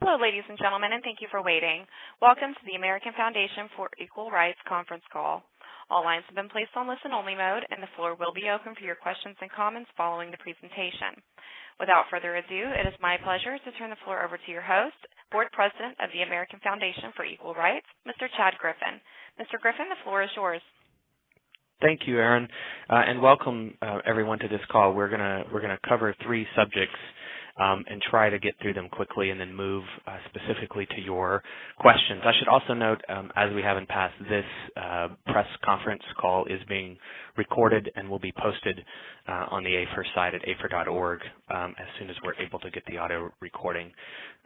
Hello, ladies and gentlemen, and thank you for waiting. Welcome to the American Foundation for Equal Rights conference call. All lines have been placed on listen-only mode, and the floor will be open for your questions and comments following the presentation. Without further ado, it is my pleasure to turn the floor over to your host, Board President of the American Foundation for Equal Rights, Mr. Chad Griffin. Mr. Griffin, the floor is yours. Thank you, Aaron, uh, and welcome uh, everyone to this call. We're gonna we're gonna cover three subjects um, and try to get through them quickly and then move uh, specifically to your questions. I should also note, um, as we have in past, this uh, press conference call is being recorded and will be posted uh, on the AFER site at afer.org um, as soon as we're able to get the audio recording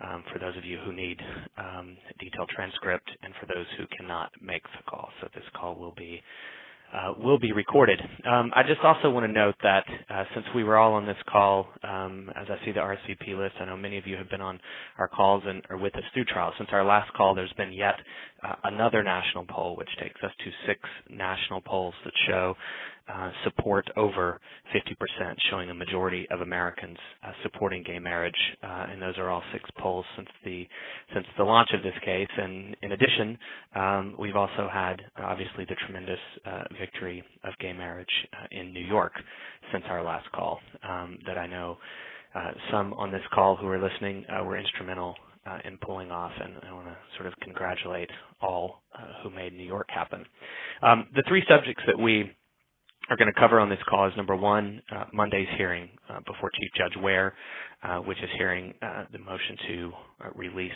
um, for those of you who need um, detailed transcript and for those who cannot make the call. So this call will be uh, will be recorded. Um, I just also want to note that uh, since we were all on this call, um, as I see the RSVP list, I know many of you have been on our calls and are with us through trials. Since our last call, there's been yet uh, another national poll, which takes us to six national polls that show uh, support over 50%, showing a majority of Americans uh, supporting gay marriage, uh, and those are all six polls since the since the launch of this case. And in addition, um, we've also had obviously the tremendous uh, victory of gay marriage uh, in New York since our last call. Um, that I know some on this call who are listening were instrumental uh, in pulling off, and I want to sort of congratulate all uh, who made New York happen. Um, the three subjects that we are going to cover on this call is number one, uh, Monday's hearing uh, before Chief Judge Ware, uh, which is hearing uh, the motion to uh, release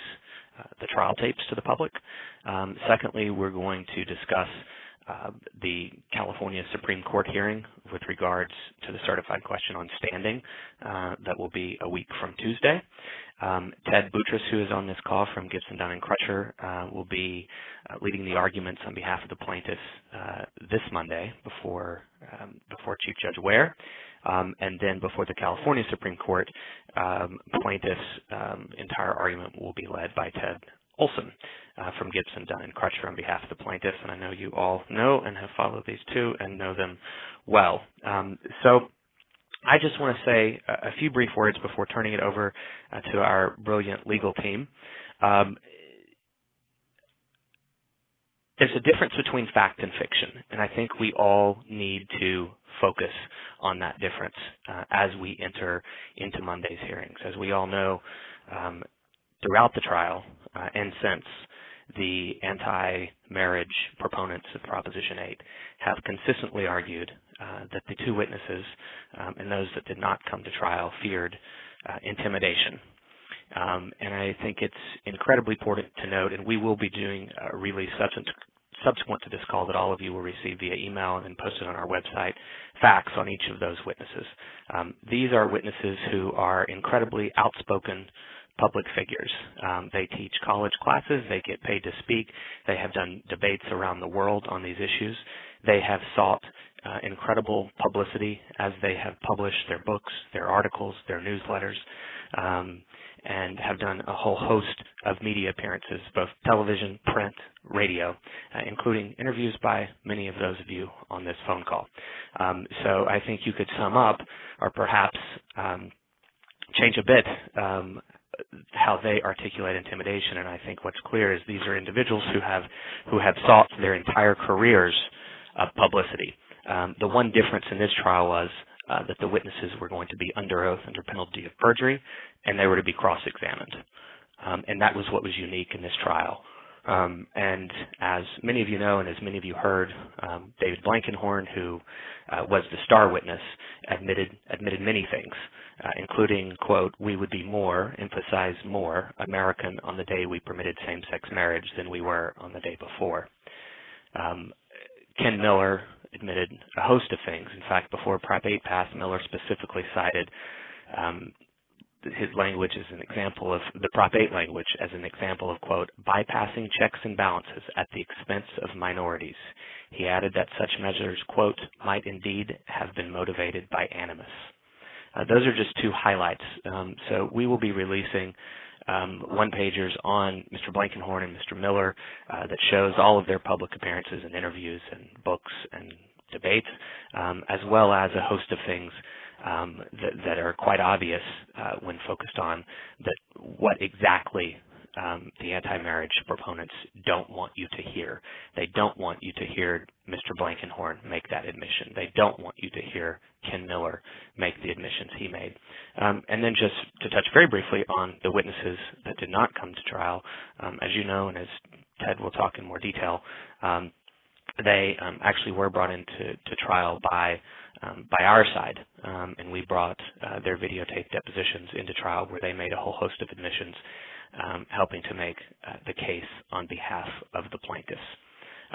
uh, the trial tapes to the public. Um, secondly, we're going to discuss the California Supreme Court hearing with regards to the certified question on standing that will be a week from Tuesday. Um, Ted Boutrous, who is on this call from Gibson, Dunn and Crutcher, uh, will be uh, leading the arguments on behalf of the plaintiffs uh, this Monday before um, before Chief Judge Ware, um, and then before the California Supreme Court, um, plaintiffs' um, entire argument will be led by Ted Olson uh, from Gibson, Dunn and Crutcher on behalf of the plaintiffs, and I know you all know and have followed these two and know them well. Um, so I just want to say a few brief words before turning it over uh, to our brilliant legal team. Um, there's a difference between fact and fiction, and I think we all need to focus on that difference uh, as we enter into Monday's hearings. As we all know, um, throughout the trial uh, and since, the anti-marriage proponents of Proposition 8 have consistently argued uh, that the two witnesses um, and those that did not come to trial feared uh, intimidation. Um, and I think it's incredibly important to note, and we will be doing a release subsequent to this call that all of you will receive via email and posted on our website, facts on each of those witnesses. Um, these are witnesses who are incredibly outspoken public figures. Um, they teach college classes. They get paid to speak. They have done debates around the world on these issues. They have sought uh, incredible publicity as they have published their books, their articles, their newsletters, um, and have done a whole host of media appearances, both television, print, radio, uh, including interviews by many of those of you on this phone call. Um, so I think you could sum up, or perhaps um, change a bit um, how they articulate intimidation. And I think what's clear is these are individuals who have who have sought their entire careers of publicity. Um, the one difference in this trial was uh, that the witnesses were going to be under oath under penalty of perjury, and they were to be cross-examined. Um, and that was what was unique in this trial. Um, and as many of you know, and as many of you heard, um, David Blankenhorn, who uh, was the star witness, admitted admitted many things, uh, including, "quote We would be more, emphasize more, American on the day we permitted same-sex marriage than we were on the day before." Um, Ken Miller admitted a host of things. In fact, before Prop 8 passed, Miller specifically cited um, his language as an example of the Prop 8 language as an example of, quote, bypassing checks and balances at the expense of minorities. He added that such measures, quote, might indeed have been motivated by animus. Uh, those are just two highlights. Um, so we will be releasing um, one pagers on Mr. Blankenhorn and Mr. Miller uh, that shows all of their public appearances and interviews and books and debates, um, as well as a host of things um, that, that, are quite obvious uh, when focused on that what exactly um, the anti-marriage proponents don't want you to hear. They don't want you to hear Mr. Blankenhorn make that admission. They don't want you to hear Ken Miller make the admissions he made. Um, and then just to touch very briefly on the witnesses that did not come to trial, um, as you know, and as Ted will talk in more detail, um, they um, actually were brought into to trial by um, by our side, um, and we brought uh, their videotape depositions into trial where they made a whole host of admissions, um, helping to make uh, the case on behalf of the plaintiffs.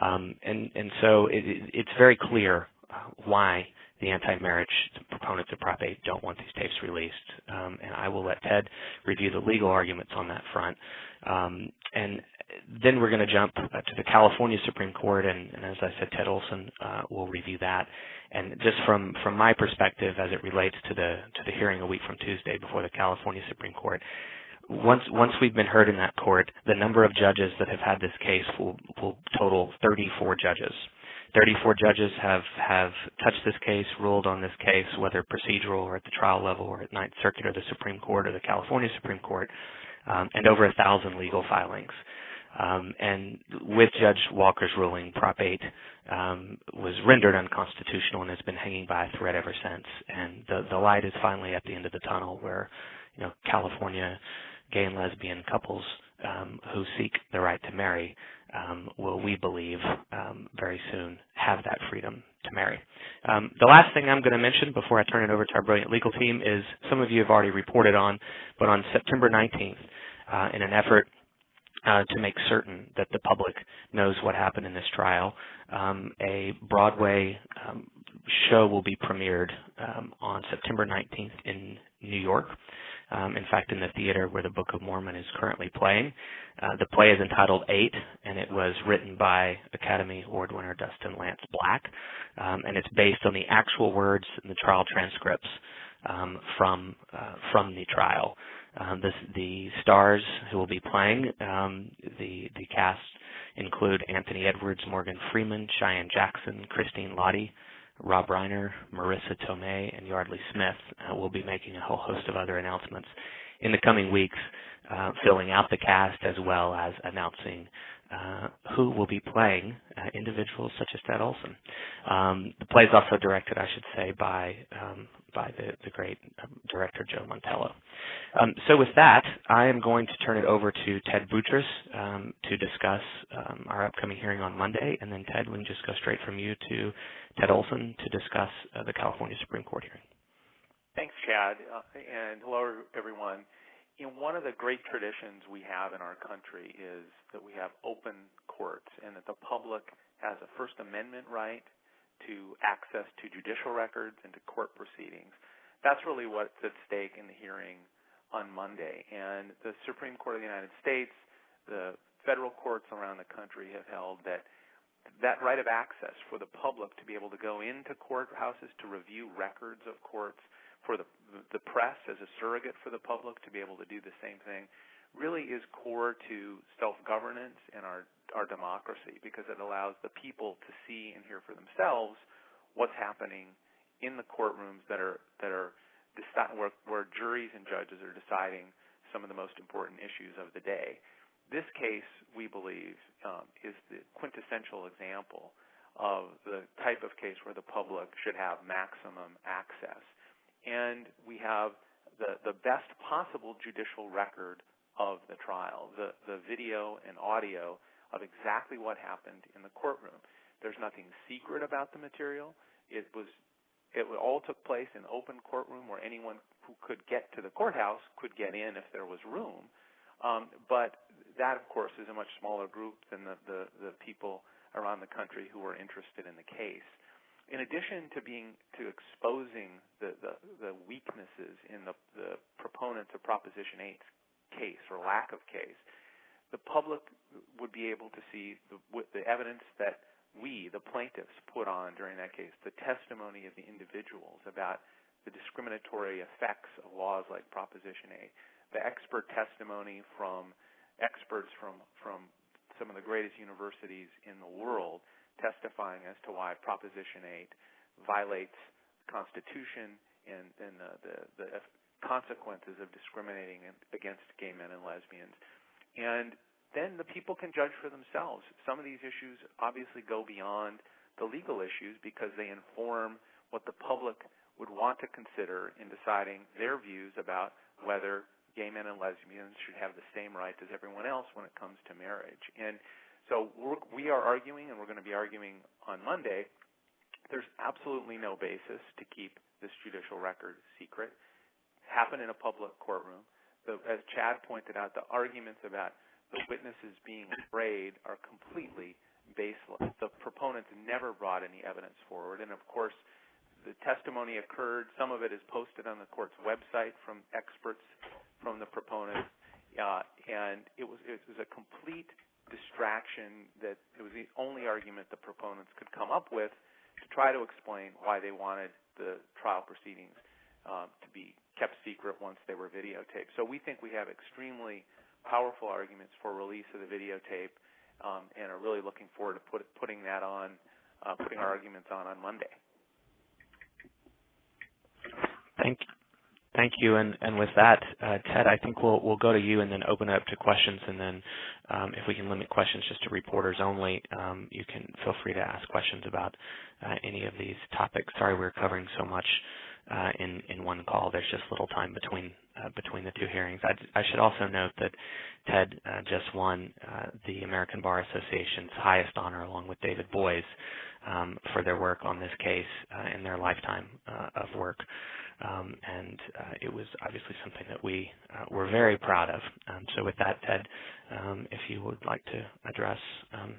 Um, and and so it, it's very clear uh, why the anti-marriage proponents of Prop 8 don't want these tapes released. Um, and I will let Ted review the legal arguments on that front. Um, and then we're going to jump uh, to the California Supreme Court, and, and as I said, Ted Olson uh, will review that. And just from from my perspective, as it relates to the to the hearing a week from Tuesday before the California Supreme Court, once once we've been heard in that court, the number of judges that have had this case will will total 34 judges. 34 judges have have touched this case, ruled on this case, whether procedural or at the trial level, or at Ninth Circuit or the Supreme Court or the California Supreme Court, um, and over a thousand legal filings. Um, and with Judge Walker's ruling, Prop 8 um, was rendered unconstitutional and has been hanging by a thread ever since. And the, the light is finally at the end of the tunnel where, you know, California gay and lesbian couples um, who seek the right to marry um, will, we believe, um, very soon have that freedom to marry. Um, the last thing I'm going to mention before I turn it over to our brilliant legal team is some of you have already reported on, but on September 19th, uh, in an effort uh, to make certain that the public knows what happened in this trial. Um, a Broadway um, show will be premiered um, on September 19th in New York. Um, in fact, in the theater where the Book of Mormon is currently playing. Uh, the play is entitled Eight, and it was written by Academy Award winner Dustin Lance Black, um, and it's based on the actual words in the trial transcripts um, from uh, from the trial. Um, the, the stars who will be playing um, the the cast include Anthony Edwards, Morgan Freeman, Cheyenne Jackson, Christine Lahti, Rob Reiner, Marisa Tomei, and Yardley Smith. Uh, we'll be making a whole host of other announcements in the coming weeks, uh, filling out the cast as well as announcing uh, who will be playing uh, individuals such as Ted Olson. Um, the play is also directed, I should say, by um, by the, the great um, director Joe Mantello. Um, so with that, I am going to turn it over to Ted Boutrous um, to discuss um, our upcoming hearing on Monday, and then Ted, we can just go straight from you to Ted Olson to discuss uh, the California Supreme Court hearing. Thanks, Chad, uh, and hello everyone you know, one of the great traditions we have in our country is that we have open courts and that the public has a First Amendment right to access to judicial records and to court proceedings. That's really what's at stake in the hearing on Monday. And the Supreme Court of the United States, the federal courts around the country have held that that right of access for the public to be able to go into courthouses to review records of courts for the the press as a surrogate for the public to be able to do the same thing really is core to self-governance and our our democracy because it allows the people to see and hear for themselves what's happening in the courtrooms that are that are where, where juries and judges are deciding some of the most important issues of the day. This case, we believe, um, is the quintessential example of the type of case where the public should have maximum access and we have the, the best possible judicial record of the trial, the, the video and audio of exactly what happened in the courtroom. There's nothing secret about the material. It was it all took place in open courtroom where anyone who could get to the courthouse could get in if there was room. Um, but that, of course, is a much smaller group than the, the, the people around the country who were interested in the case in addition to being to exposing the, the, the weaknesses in the, the proponents of Proposition 8's case or lack of case, the public would be able to see the, the evidence that we, the plaintiffs, put on during that case, the testimony of the individuals about the discriminatory effects of laws like Proposition 8, the expert testimony from experts from, from some of the greatest universities in the world testifying as to why Proposition 8 violates the Constitution and, and the, the, the consequences of discriminating against gay men and lesbians. and then the people can judge for themselves. Some of these issues obviously go beyond the legal issues because they inform what the public would want to consider in deciding their views about whether gay men and lesbians should have the same rights as everyone else when it comes to marriage. And so we're, we are arguing, and we're going to be arguing on Monday. There's absolutely no basis to keep this judicial record secret. Happen in a public courtroom. The, as Chad pointed out, the arguments about the witnesses being afraid are completely baseless. The proponents never brought any evidence forward, and of course, the testimony occurred. Some of it is posted on the court's website from experts from the proponents, uh, and it was it was a complete distraction that it was the only argument the proponents could come up with to try to explain why they wanted the trial proceedings um, to be kept secret once they were videotaped. So we think we have extremely powerful arguments for release of the videotape, um, and are really looking forward to put, putting that on, uh, putting our arguments on on Monday. Thank you. Thank you. And, with that, uh, Ted, I think we'll go to you and then open it up to questions. And then, um, if we can limit questions just to reporters only, um, you can feel free to ask questions about uh, any of these topics. Sorry, we're covering so much uh, in in one call. There's just little time between between the two hearings. I, should also note that Ted just won the American Bar Association's highest honor, along with David Boies, um, for their work on this case uh, in their lifetime uh, of work. Um, and it was obviously something that we were very proud of. Um, so, with that, Ted, um, if you would like to address um,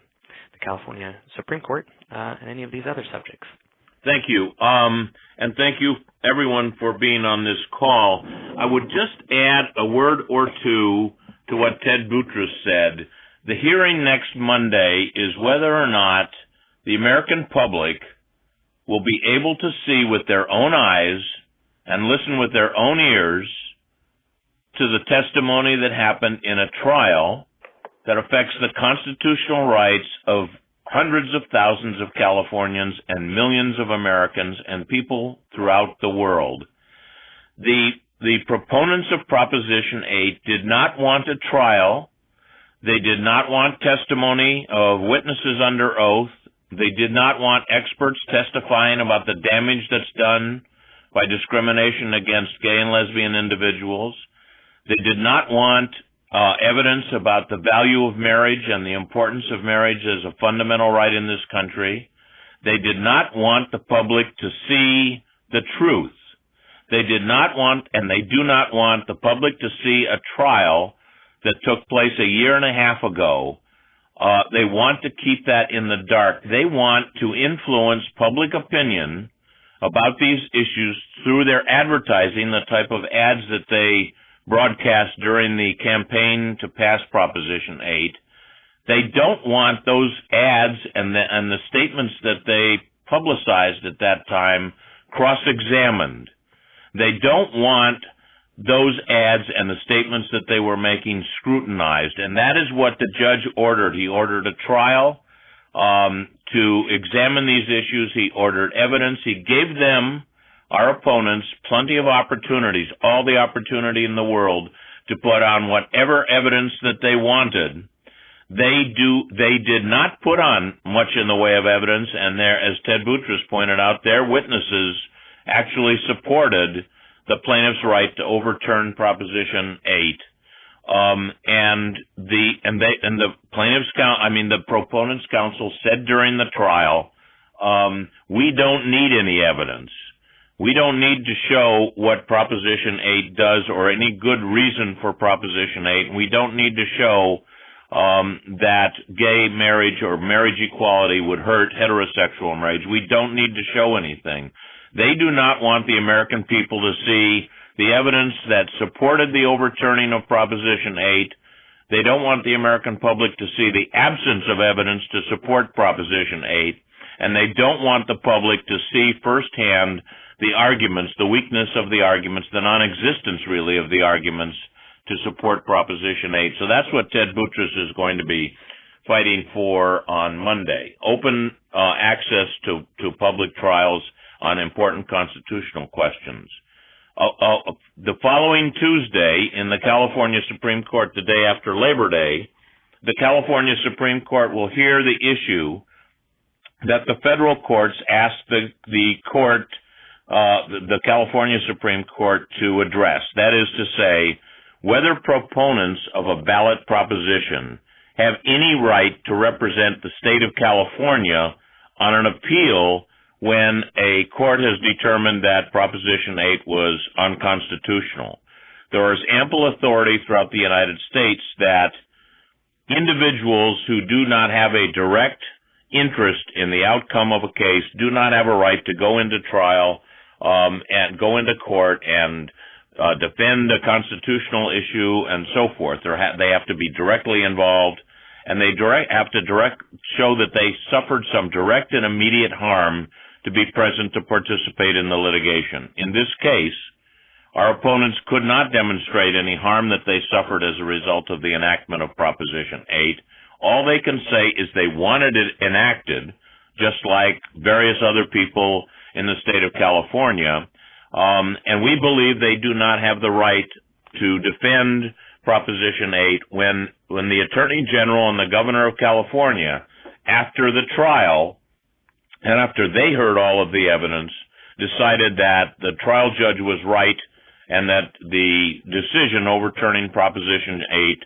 the California Supreme Court and any of these other subjects. Thank you. Um, and thank you, everyone, for being on this call. I would just add a word or two to what Ted Boutrous said. The hearing next Monday is whether or not the American public will be able to see with their own eyes and listen with their own ears to the testimony that happened in a trial that affects the constitutional rights of hundreds of thousands of Californians and millions of Americans and people throughout the world. The, the proponents of Proposition 8 did not want a trial. They did not want testimony of witnesses under oath. They did not want experts testifying about the damage that's done by discrimination against gay and lesbian individuals. They did not want uh, evidence about the value of marriage and the importance of marriage as a fundamental right in this country. They did not want the public to see the truth. They did not want, and they do not want the public to see a trial that took place a year and a half ago. Uh, they want to keep that in the dark. They want to influence public opinion about these issues through their advertising, the type of ads that they broadcast during the campaign to pass Proposition 8. They don't want those ads and the, and the statements that they publicized at that time cross-examined. They don't want those ads and the statements that they were making scrutinized, and that is what the judge ordered. He ordered a trial um, to examine these issues. He ordered evidence. He gave them our opponents plenty of opportunities, all the opportunity in the world to put on whatever evidence that they wanted. They do, they did not put on much in the way of evidence, and there, as Ted Boutrous pointed out, their witnesses actually supported the plaintiff's right to overturn Proposition 8. Um, and the and the plaintiffs count. I mean, the proponents' counsel said during the trial, um, we don't need any evidence. We don't need to show what Proposition 8 does or any good reason for Proposition 8. We don't need to show um, that gay marriage or marriage equality would hurt heterosexual marriage. We don't need to show anything. They do not want the American people to see the evidence that supported the overturning of Proposition 8. They don't want the American public to see the absence of evidence to support Proposition 8. And they don't want the public to see firsthand the arguments, the weakness of the arguments, the non-existence really of the arguments to support Proposition 8. So that's what Ted Boutrous is going to be fighting for on Monday. Open uh, access to, to public trials on important constitutional questions. uh, uh, the following Tuesday in the California Supreme Court, the day after Labor Day, the California Supreme Court will hear the issue that the federal courts asked the the court, uh, the, the California Supreme Court to address. That is to say, whether proponents of a ballot proposition have any right to represent the state of California on an appeal when a court has determined that Proposition 8 was unconstitutional. There is ample authority throughout the United States that individuals who do not have a direct interest in the outcome of a case do not have a right to go into trial um, and go into court and uh, defend a constitutional issue and so forth. Ha- they have to be directly involved, and they direct, have to direct show that they suffered some direct and immediate harm to be present to participate in the litigation. In this case, our opponents could not demonstrate any harm that they suffered as a result of the enactment of Proposition 8. All they can say is they wanted it enacted, just like various other people in the state of California. Um, and we believe they do not have the right to defend Proposition 8 when, when the Attorney General and the Governor of California, after the trial, and after they heard all of the evidence, decided that the trial judge was right and that the decision overturning Proposition 8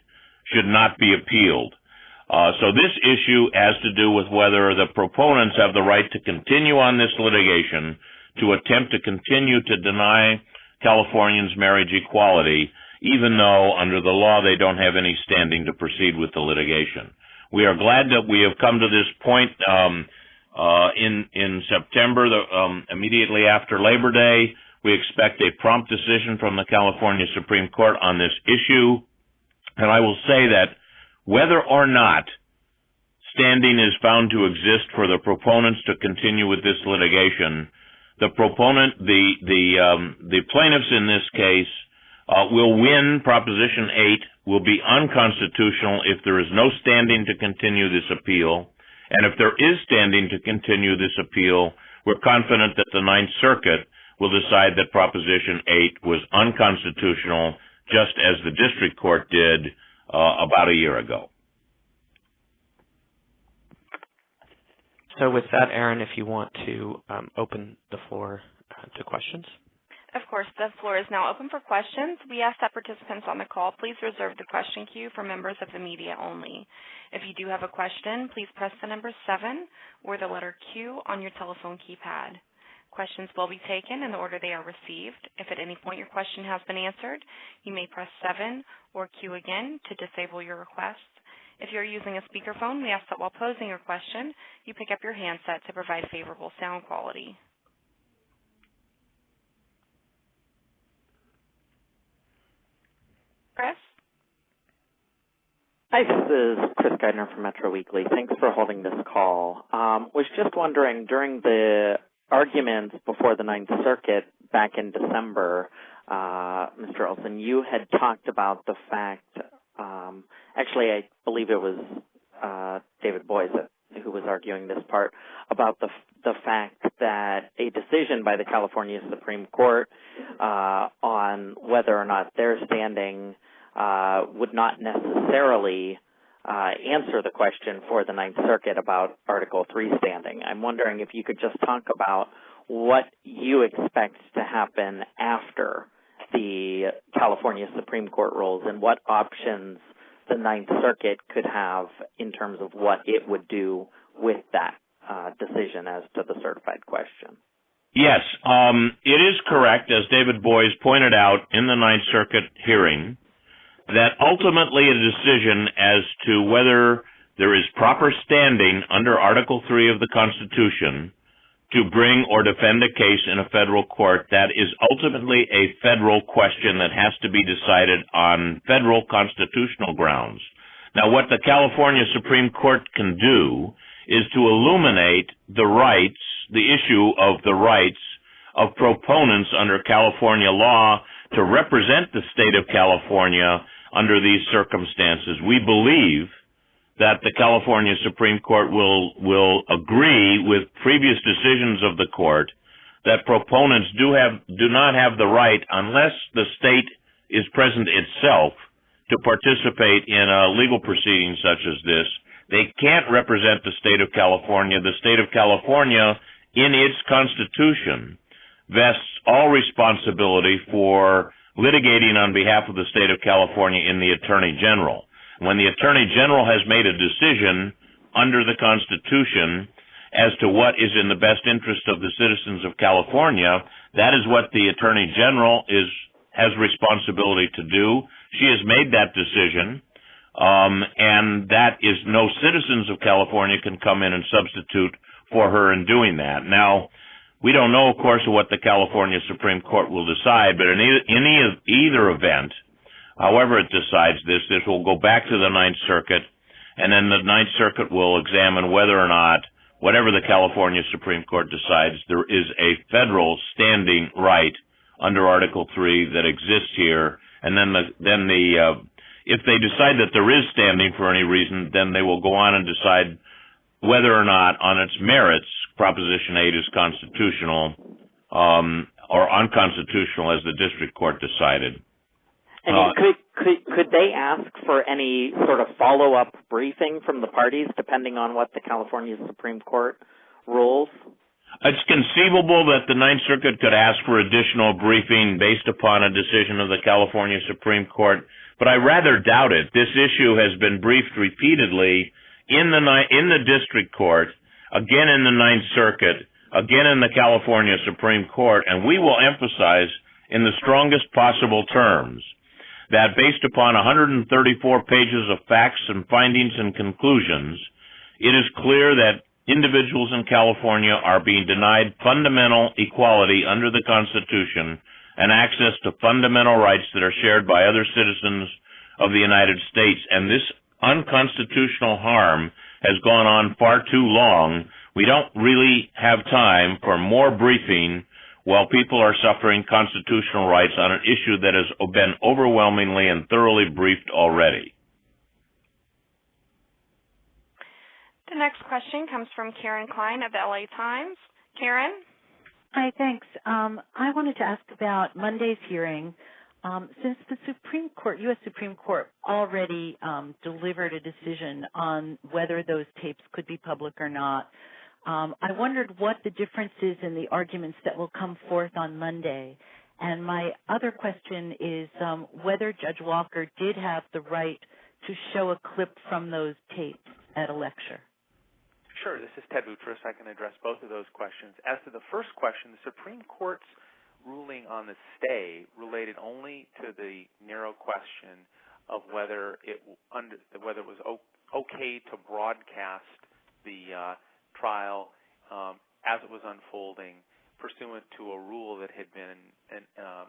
should not be appealed. Uh, so this issue has to do with whether the proponents have the right to continue on this litigation to attempt to continue to deny Californians marriage equality, even though under the law they don't have any standing to proceed with the litigation. We are glad that we have come to this point um, uh, in in September, the, um, immediately after Labor Day. We expect a prompt decision from the California Supreme Court on this issue, and I will say that whether or not standing is found to exist for the proponents to continue with this litigation, the proponent, the the um, the plaintiffs in this case uh, will win. Proposition eight will be unconstitutional if there is no standing to continue this appeal, and if there is standing to continue this appeal, we're confident that the Ninth Circuit will decide that Proposition eight was unconstitutional, just as the district court did uh, about a year ago. So with that, Aaron, if you want to um, open the floor uh, to questions. Of course, the floor is now open for questions. We ask that participants on the call please reserve the question queue for members of the media only. If you do have a question, please press the number 7 or the letter Q on your telephone keypad. Questions will be taken in the order they are received. If at any point your question has been answered, you may press 7 or Q again to disable your request. If you're using a speakerphone, we ask that while posing your question, you pick up your handset to provide favorable sound quality. Chris? Hi, this is Chris Geidner from Metro Weekly. Thanks for holding this call. Um, was just wondering, during the arguments before the Ninth Circuit back in December, uh, Mr. Olson, you had talked about the fact um, actually, I believe it was uh, David Boies who was arguing this part about the the fact that a decision by the California Supreme Court uh, on whether or not they're standing uh, would not necessarily uh, answer the question for the Ninth Circuit about Article Three standing. I'm wondering if you could just talk about what you expect to happen after the California Supreme Court rules and what options the Ninth Circuit could have in terms of what it would do with that uh, decision as to the certified question. Yes, um, it is correct, as David Boies pointed out in the Ninth Circuit hearing, that ultimately a decision as to whether there is proper standing under Article 3 of the Constitution to bring or defend a case in a federal court that is ultimately a federal question that has to be decided on federal constitutional grounds. Now, what the California Supreme Court can do is to illuminate the rights, the issue of the rights of proponents under California law to represent the state of California under these circumstances. We believe that the California Supreme Court will will agree with previous decisions of the court that proponents do have do not have the right unless the state is present itself to participate in a legal proceeding such as this. They can't represent the state of California. The state of California, in its constitution, vests all responsibility for litigating on behalf of the state of California in the Attorney General. When the Attorney General has made a decision under the Constitution as to what is in the best interest of the citizens of California, that is what the Attorney General is has responsibility to do. She has made that decision, um, and that is no citizens of California can come in and substitute for her in doing that. Now, we don't know, of course, what the California Supreme Court will decide, but in either, in either event, however it decides this, this will go back to the Ninth Circuit, and then the Ninth Circuit will examine whether or not whatever the California Supreme Court decides, there is a federal standing right under Article Three that exists here, and then the then the uh, if they decide that there is standing for any reason, then they will go on and decide whether or not, on its merits, Proposition Eight is constitutional um, or unconstitutional, as the district court decided. And uh, could, could could they ask for any sort of follow up briefing from the parties, depending on what the California Supreme Court rules? It's conceivable that the Ninth Circuit could ask for additional briefing based upon a decision of the California Supreme Court, but I rather doubt it. This issue has been briefed repeatedly in the in the district court, again in the Ninth Circuit, again in the California Supreme Court, and we will emphasize in the strongest possible terms that based upon 134 pages of facts and findings and conclusions, it is clear that individuals in California are being denied fundamental equality under the Constitution and access to fundamental rights that are shared by other citizens of the United States. And this unconstitutional harm has gone on far too long. We don't really have time for more briefing while people are suffering constitutional rights on an issue that has been overwhelmingly and thoroughly briefed already. The next question comes from Karen Klein of the LA Times. Karen? Hi, thanks. Um, I wanted to ask about Monday's hearing. Um, since the Supreme Court, U.S. Supreme Court, already um, delivered a decision on whether those tapes could be public or not, um, I wondered what the difference is in the arguments that will come forth on Monday. And my other question is um, whether Judge Walker did have the right to show a clip from those tapes at a lecture. Sure. This is Ted Boutrous. I can address both of those questions. As to the first question, the Supreme Court's ruling on the stay related only to the narrow question of whether it under, whether it was okay to broadcast the uh, trial um, as it was unfolding, pursuant to a rule that had been uh,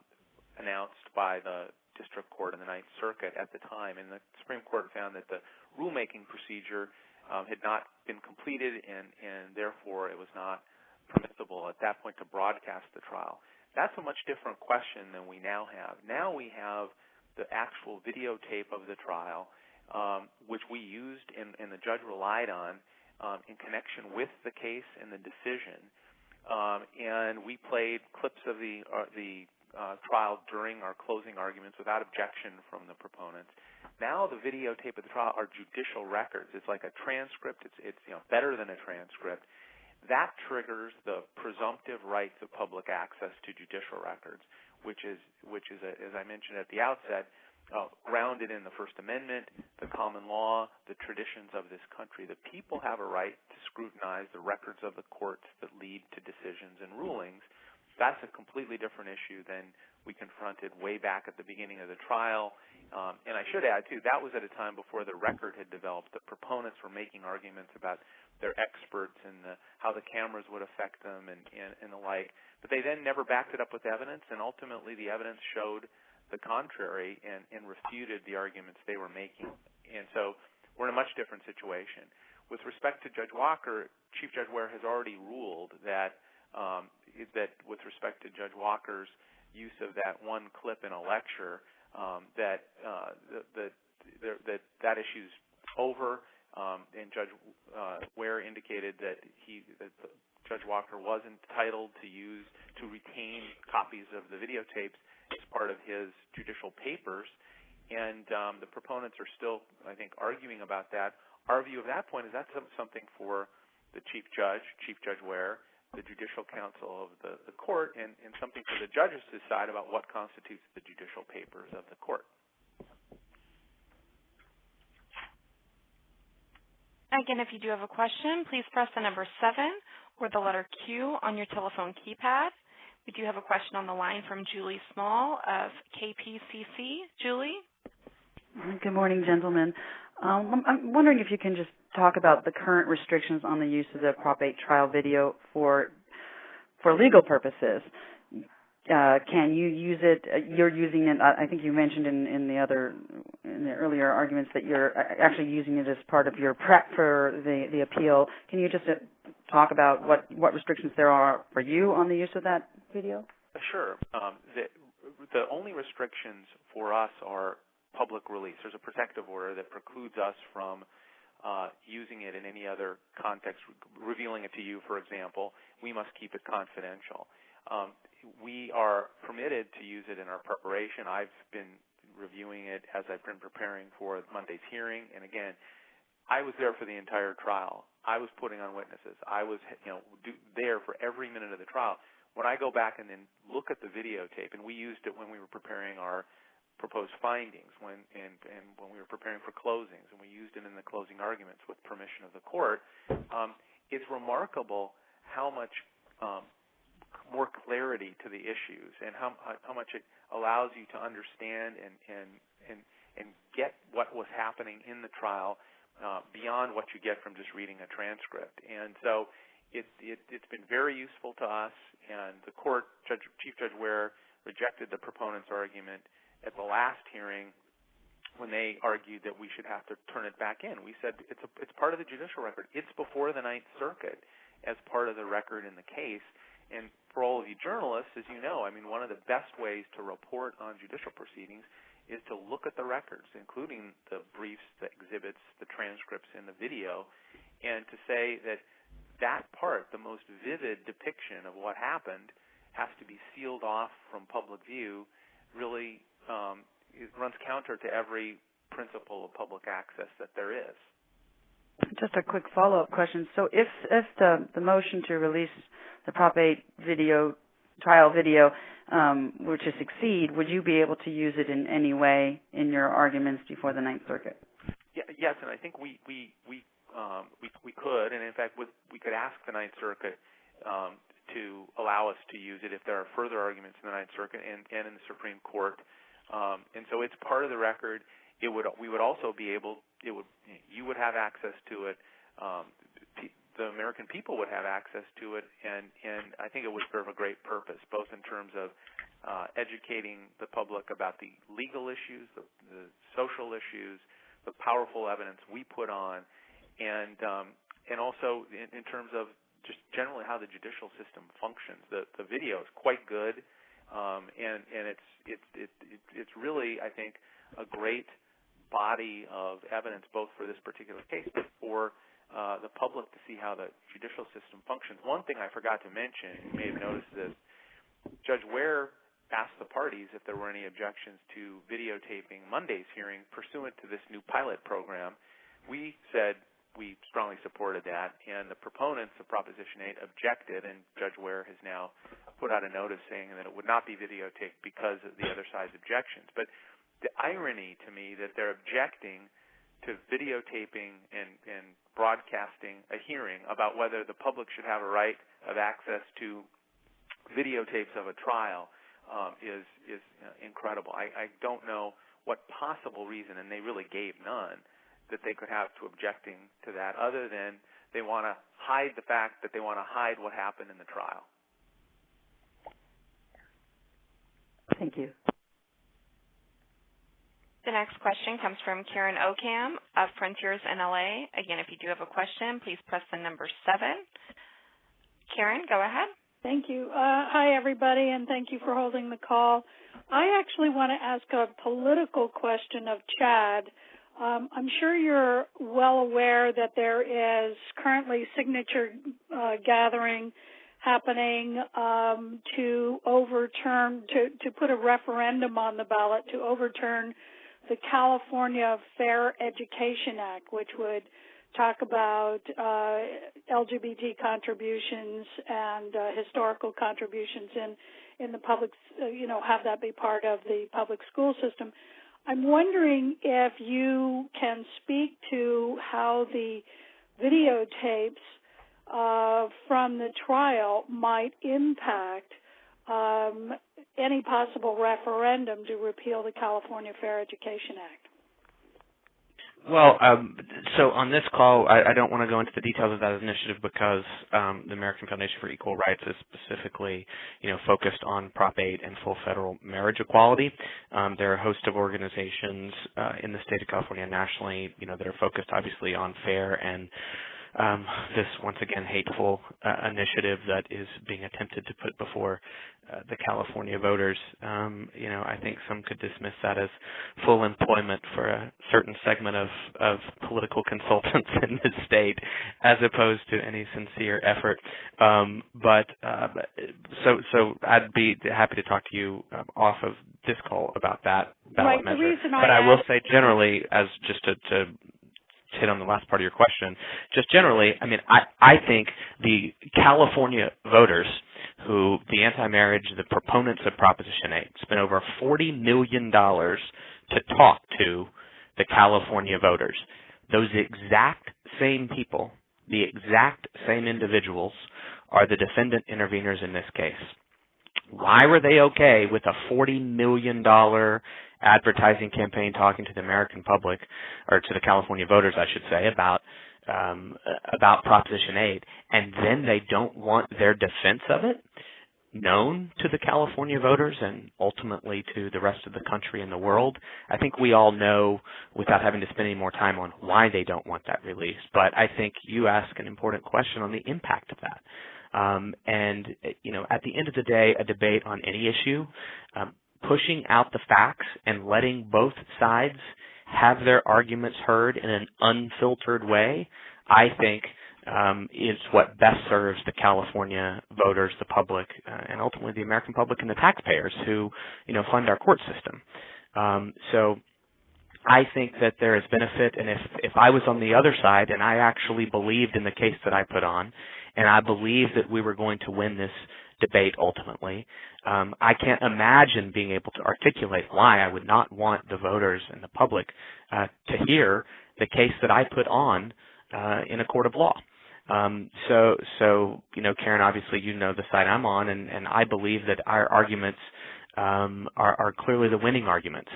announced by the district court in the Ninth Circuit at the time, and the Supreme Court found that the rulemaking procedure um, had not been completed, and, and therefore it was not permissible at that point to broadcast the trial. That's a much different question than we now have. Now we have the actual videotape of the trial, um, which we used and, and, the judge relied on um, in connection with the case and the decision. Um, and we played clips of the uh, the uh, trial during our closing arguments without objection from the proponents. Now the videotape of the trial are judicial records. It's like a transcript. It's it's you know better than a transcript. That triggers the presumptive rights of public access to judicial records, which is which is a, as I mentioned at the outset, uh, grounded in the First Amendment, the common law, the traditions of this country. The people have a right to scrutinize the records of the courts that lead to decisions and rulings. That's a completely different issue than we confronted way back at the beginning of the trial um, and I should add too, that was at a time before the record had developed. The proponents were making arguments about their experts and the, how the cameras would affect them and, and, and the like. But they then never backed it up with evidence, and ultimately the evidence showed the contrary and, and refuted the arguments they were making. And so we're in a much different situation. With respect to Judge Walker, Chief Judge Ware has already ruled that um, that with respect to Judge Walker's use of that one clip in a lecture, um, that uh, the, the, that that issue's over. Um, and Judge uh, Ware indicated that Judge Walker was entitled to use to retain copies of the videotapes as part of his judicial papers, and um, the proponents are still, I think, arguing about that. Our view of that point is that's something for the chief judge, Chief Judge Ware, the Judicial Council of the, the court, and, and something for the judges to decide about what constitutes the judicial papers of the court. Again, if you do have a question, please press the number 7 or the letter Q on your telephone keypad. We do have a question on the line from Julie Small of KPCC. Julie? Good morning, gentlemen. Um, I'm wondering if you can just talk about the current restrictions on the use of the Prop 8 trial video for for legal purposes. Uh, can you use it? Uh, you're using it. I think you mentioned in, in the other in the earlier arguments that you're uh, actually using it as part of your prep for the the appeal. Can you just uh, talk about what what restrictions there are for you on the use of that video? Sure. Um, the the only restrictions for us are public release. There's a protective order that precludes us from uh, using it in any other context, re- revealing it to you, for example, we must keep it confidential. Um, we are permitted to use it in our preparation. I've been reviewing it as I've been preparing for Monday's hearing, and again, I was there for the entire trial. I was putting on witnesses. I was, you know, do, there for every minute of the trial. When I go back and then look at the videotape, and we used it when we were preparing our proposed findings when and, and when we were preparing for closings, and we used it in the closing arguments with permission of the court. Um, it's remarkable how much um, more clarity to the issues and how how much it allows you to understand and and and and get what was happening in the trial uh, beyond what you get from just reading a transcript. And so it, it it's been very useful to us. And the court, Judge Chief Judge Ware, rejected the proponent's argument at the last hearing when they argued that we should have to turn it back in. We said it's a, it's part of the judicial record. It's before the Ninth Circuit as part of the record in the case. And for all of you journalists, as you know, I mean, one of the best ways to report on judicial proceedings is to look at the records, including the briefs, the exhibits, the transcripts, and the video, and to say that that part, the most vivid depiction of what happened, has to be sealed off from public view, really um, runs counter to every principle of public access that there is. Just a quick follow-up question. So, if if the the motion to release the Prop 8 video trial video um, were to succeed, would you be able to use it in any way in your arguments before the Ninth Circuit? Yeah, yes, and I think we we we um, we we could, and in fact, with, we could ask the Ninth Circuit um, to allow us to use it if there are further arguments in the Ninth Circuit and, and in the Supreme Court um, and so it's part of the record. It would we would also be able it would you would have access to it. Um, the American people would have access to it, and and I think it would serve a great purpose, both in terms of uh, educating the public about the legal issues, the, the social issues, the powerful evidence we put on, and um, and also in, in terms of just generally how the judicial system functions. The the video is quite good. Um, and and it's it's it, it it's really I think a great body of evidence both for this particular case but for uh, the public to see how the judicial system functions. One thing I forgot to mention, you may have noticed this, Judge Ware asked the parties if there were any objections to videotaping Monday's hearing pursuant to this new pilot program. We said we strongly supported that, and the proponents of Proposition 8 objected, and Judge Ware has now put out a notice saying that it would not be videotaped because of the other side's objections. But the irony to me that they're objecting to videotaping and, and broadcasting a hearing about whether the public should have a right of access to videotapes of a trial um, is is incredible. I, I don't know what possible reason, and they really gave none, that they could have to objecting to that other than they want to hide the fact that they want to hide what happened in the trial. Thank you. The next question comes from Karen Ocamb of Frontiers in LA. Again, if you do have a question, please press the number seven. Karen, go ahead. Thank you. Uh, hi, everybody, and thank you for holding the call. I actually want to ask a political question of Chad. Um, I'm sure you're well aware that there is currently signature uh, gathering happening um, to overturn to to put a referendum on the ballot to overturn the California Fair Education Act, which would talk about uh, LGBT contributions and uh, historical contributions in in the public, uh, you know, have that be part of the public school system. I'm wondering if you can speak to how the videotapes uh, from the trial might impact um, any possible referendum to repeal the California Fair Education Act. Well, um, so on this call, I, I, don't want to go into the details of that initiative because um, the American Foundation for Equal Rights is specifically, you know, focused on Prop 8 and full federal marriage equality. Um, there are a host of organizations uh, in the state of California nationally, you know, that are focused obviously on fair and um, this once again hateful uh, initiative that is being attempted to put before uh, the California voters. Um, you know, I think some could dismiss that as full employment for a certain segment of, of political consultants in the state, as opposed to any sincere effort. Um, but uh, so so I'd be happy to talk to you um, off of this call about that ballot right, measure. but I, I will say generally, as just to, to hit on the last part of your question. Just generally, I mean, I, I think the California voters who the anti-marriage, the proponents of Proposition 8, spent over $40 million to talk to the California voters. Those exact same people, the exact same individuals, are the defendant interveners in this case. Why were they okay with a $40 million advertising campaign talking to the American public, or to the California voters, I should say, about um, about Proposition 8, and then they don't want their defense of it known to the California voters and ultimately to the rest of the country and the world. I think we all know without having to spend any more time on why they don't want that released. But I think you ask an important question on the impact of that. Um, and, you know, at the end of the day, a debate on any issue, um, pushing out the facts and letting both sides have their arguments heard in an unfiltered way, I think um, is what best serves the California voters, the public, uh, and ultimately the American public and the taxpayers who, you know, fund our court system. Um, so I think that there is benefit, and if if I was on the other side and I actually believed in the case that I put on, and I believed that we were going to win this debate ultimately. Um, I can't imagine being able to articulate why I would not want the voters and the public uh, to hear the case that I put on uh, in a court of law. Um, so, so you know, Karen, obviously you know the side I'm on, and, and I believe that our arguments um, are, are clearly the winning arguments,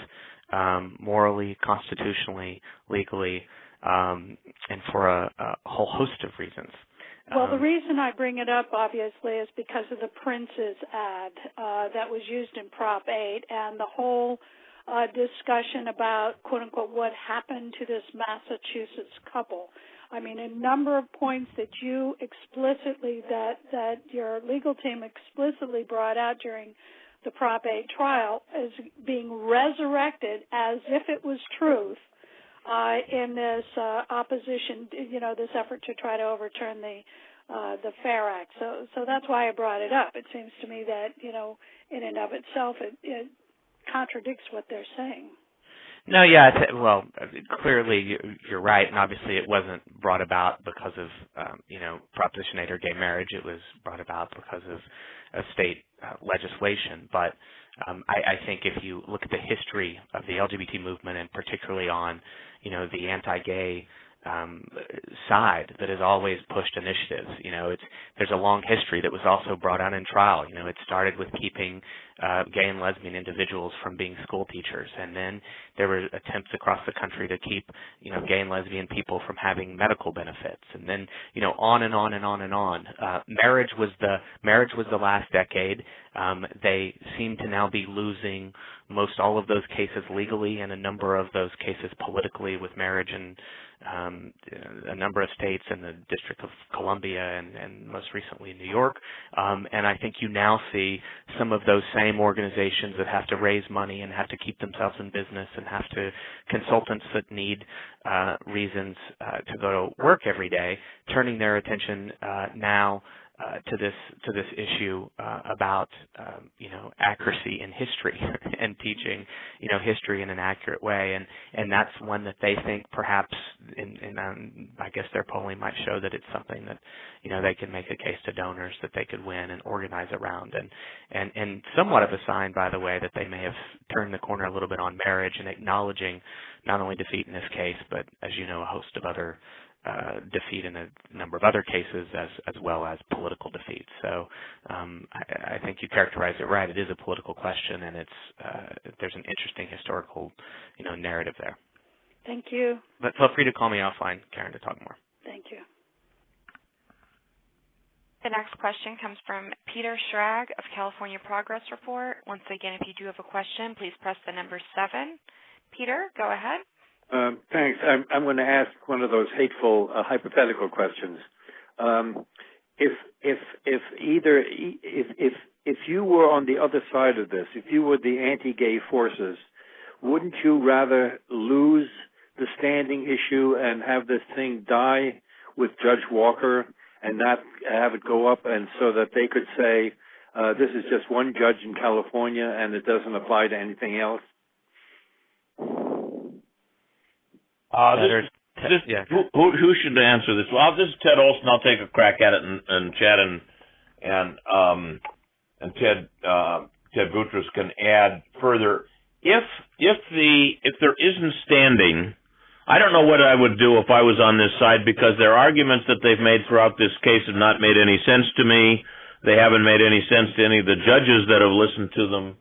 um, morally, constitutionally, legally, um, and for a, a whole host of reasons. Well, the um, reason I bring it up, obviously, is because of the Prince's ad uh, that was used in Prop 8 and the whole uh, discussion about, quote unquote, what happened to this Massachusetts couple. I mean, a number of points that you explicitly, that, that your legal team explicitly brought out during the Prop 8 trial is being resurrected as if it was truth uh, in this uh, opposition, you know, this effort to try to overturn the uh, the Fair Act. So, so that's why I brought it up. It seems to me that you know, in and of itself, it, it contradicts what they're saying. No, yeah, well, clearly you're right, and obviously it wasn't brought about because of um, you know Proposition 8 or gay marriage. It was brought about because of a state uh, legislation. But um, I, I think if you look at the history of the LGBT movement, and particularly on you know the anti-gay um, side that has always pushed initiatives. You know, it's there's a long history that was also brought out in trial. You know, it started with keeping uh, gay and lesbian individuals from being school teachers, and then there were attempts across the country to keep you know gay and lesbian people from having medical benefits, and then you know on and on and on and on. Uh, marriage was the marriage was the last decade. Um, they seem to now be losing most all of those cases legally and a number of those cases politically with marriage and um, a number of states and the District of Columbia and, and most recently New York. Um, and I think you now see some of those same organizations that have to raise money and have to keep themselves in business and have to consultants that need uh, reasons uh, to go to work every day, turning their attention uh, now uh, to this to this issue uh, about um, you know accuracy in history and teaching you know history in an accurate way. And and that's one that they think perhaps in, in um, I guess their polling might show that it's something that you know they can make a case to donors that they could win and organize around. And and and somewhat of a sign by the way that they may have turned the corner a little bit on marriage and acknowledging not only defeat in this case but as you know a host of other uh, defeat in a number of other cases as as well as political defeat. So um, I, I, think you characterize it right. It is a political question, and it's uh, there's an interesting historical you know narrative there. Thank you. But feel free to call me offline, Karen, to talk more. Thank you. The next question comes from Peter Schrag of California Progress Report. Once again, if you do have a question, please press the number seven. Peter, go ahead. Um, thanks. I'm, I'm, going to ask one of those hateful uh, hypothetical questions. Um, if if if either if if if you were on the other side of this, if you were the anti-gay forces, wouldn't you rather lose the standing issue and have this thing die with Judge Walker and not have it go up, and so that they could say uh, this is just one judge in California and it doesn't apply to anything else? Uh, this, this, yeah. who, who, should answer this? Well, this is Ted Olson. I'll take a crack at it, and, and Chad and and um, and Ted uh, Ted Boutrous can add further. If if the if there isn't standing, I don't know what I would do if I was on this side because their arguments that they've made throughout this case have not made any sense to me. They haven't made any sense to any of the judges that have listened to them.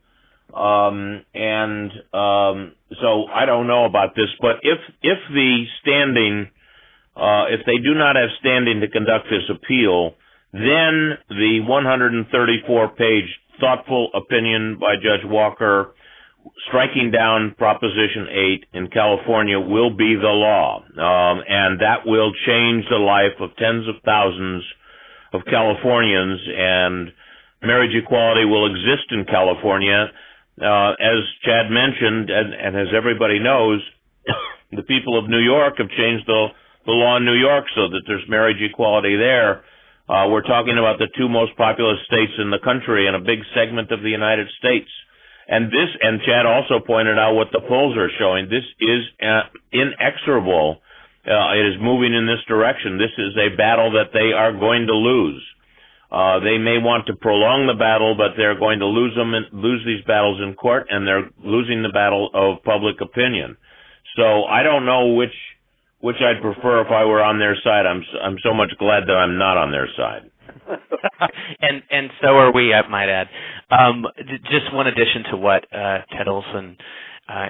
Um, and um, so I don't know about this, but if if the standing, uh, if they do not have standing to conduct this appeal, then the 134-page thoughtful opinion by Judge Walker striking down Proposition 8 in California will be the law, um, and that will change the life of tens of thousands of Californians, and marriage equality will exist in California uh, as Chad mentioned, and, and as everybody knows, the people of New York have changed the, the law in New York so that there's marriage equality there. Uh, we're talking about the two most populous states in the country and a big segment of the United States. And this, and Chad also pointed out what the polls are showing. This is uh, inexorable. Uh, it is moving in this direction. This is a battle that they are going to lose. Uh, they may want to prolong the battle, but they're going to lose them, in, lose these battles in court, and they're losing the battle of public opinion. So I don't know which which I'd prefer if I were on their side. I'm I'm so much glad that I'm not on their side. and and so are we, I might add. Um, just one addition to what uh, Ted Olson uh,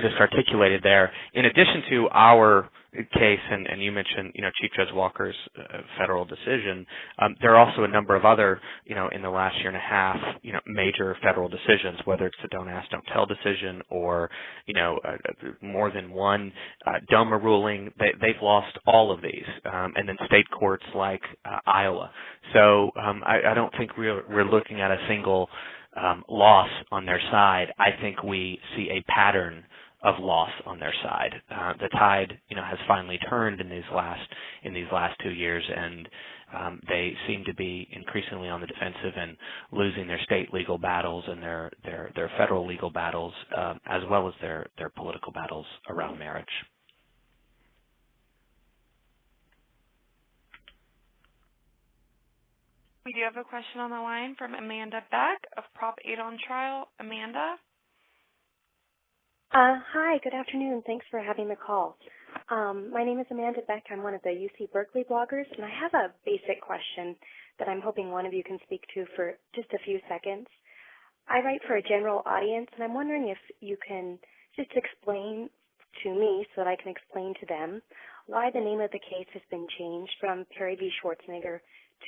just articulated there. In addition to our case, and, and you mentioned, you know, Chief Judge Walker's uh, federal decision. Um, there are also a number of other, you know, in the last year and a half, you know, major federal decisions, whether it's the Don't Ask, Don't Tell decision, or, you know, uh, more than one uh, DOMA ruling. They, they've lost all of these, um, and then state courts like uh, Iowa. So um, I, I don't think we're we're looking at a single um, loss on their side. I think we see a pattern of loss on their side. Uh, the tide, you know, has finally turned in these last in these last two years, and um, they seem to be increasingly on the defensive and losing their state legal battles and their their their federal legal battles, um, as well as their their political battles around marriage. We do have a question on the line from Amanda Beck of Prop 8 on Trial. Amanda? Uh, hi, good afternoon. Thanks for having the call. Um, my name is Amanda Beck. I'm one of the UC Berkeley bloggers, and I have a basic question that I'm hoping one of you can speak to for just a few seconds. I write for a general audience, and I'm wondering if you can just explain to me so that I can explain to them why the name of the case has been changed from Perry v. Schwarzenegger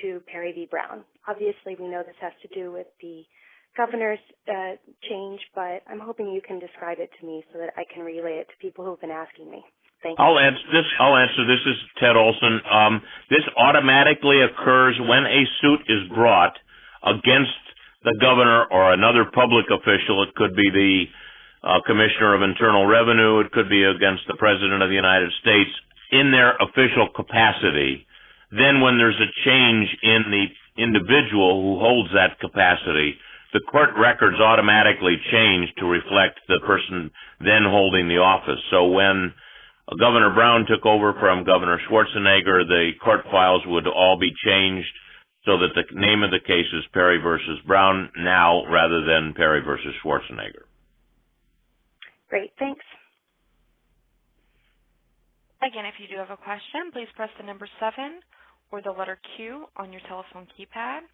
to Perry v. Brown. Obviously, we know this has to do with the governor's uh, change, but I'm hoping you can describe it to me so that I can relay it to people who've been asking me. Thank you. I'll answer this. I'll answer. This is Ted Olson. Um, this automatically occurs when a suit is brought against the governor or another public official. It could be the uh, commissioner of internal revenue. It could be against the president of the United States in their official capacity. Then, when there's a change in the individual who holds that capacity, the court records automatically change to reflect the person then holding the office. So when Governor Brown took over from Governor Schwarzenegger, the court files would all be changed so that the name of the case is Perry versus Brown now rather than Perry versus Schwarzenegger. Great, thanks. Again, if you do have a question, please press the number 7 or the letter Q on your telephone keypad.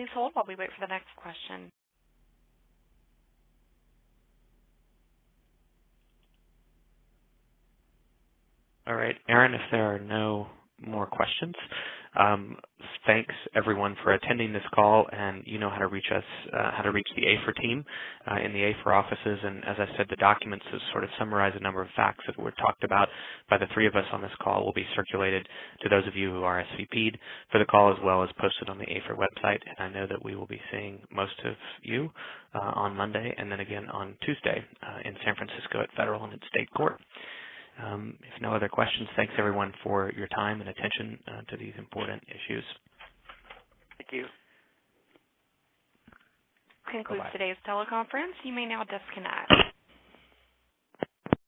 Please hold while we wait for the next question. All right, Aaron, if there are no more questions, um, thanks everyone for attending this call, and you know how to reach us, uh, how to reach the AFER team uh, in the AFER offices. And as I said, the documents that sort of summarize a number of facts that were talked about by the three of us on this call will be circulated to those of you who are SVP'd for the call, as well as posted on the AFER website. And I know that we will be seeing most of you uh, on Monday, and then again on Tuesday uh, in San Francisco at federal and at state court. Um, if no other questions, thanks everyone for your time and attention uh, to these important issues. Thank you. Concludes Bye-bye. today's teleconference. You may now disconnect.